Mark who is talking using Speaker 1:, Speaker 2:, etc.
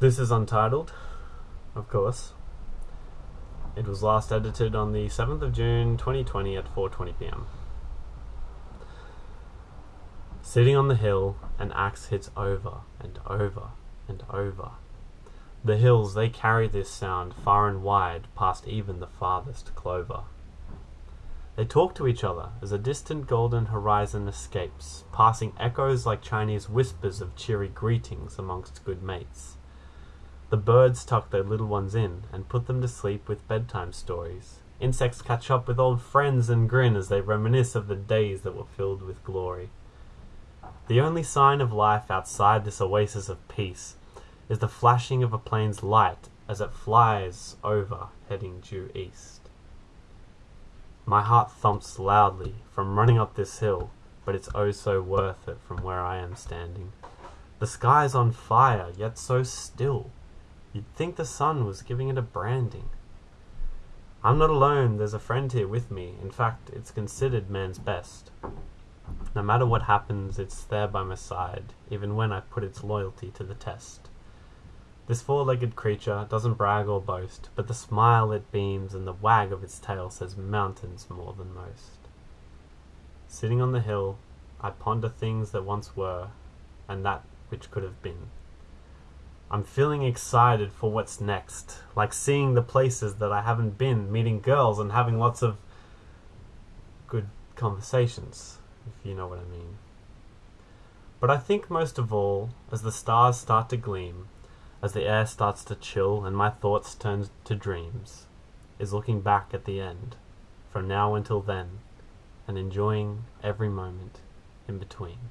Speaker 1: This is untitled, of course. It was last edited on the 7th of June 2020 at 4:20 p.m. Sitting on the hill, an axe hits over and over and over. The hills, they carry this sound far and wide, past even the farthest clover. They talk to each other as a distant golden horizon escapes, passing echoes like Chinese whispers of cheery greetings amongst good mates. The birds tuck their little ones in and put them to sleep with bedtime stories. Insects catch up with old friends and grin as they reminisce of the days that were filled with glory. The only sign of life outside this oasis of peace is the flashing of a plane's light as it flies over, heading due east. My heart thumps loudly from running up this hill, but it's oh so worth it from where I am standing. The sky's on fire, yet so still. You'd think the sun was giving it a branding. I'm not alone, there's a friend here with me. In fact, it's considered man's best. No matter what happens, it's there by my side, even when I put its loyalty to the test. This four-legged creature doesn't brag or boast, but the smile it beams and the wag of its tail says mountains more than most. Sitting on the hill, I ponder things that once were, and that which could have been. I'm feeling excited for what's next, like seeing the places that I haven't been, meeting girls and having lots of good conversations, if you know what I mean. But I think most of all, as the stars start to gleam, as the air starts to chill and my thoughts turn to dreams, is looking back at the end, from now until then, and enjoying every moment in between.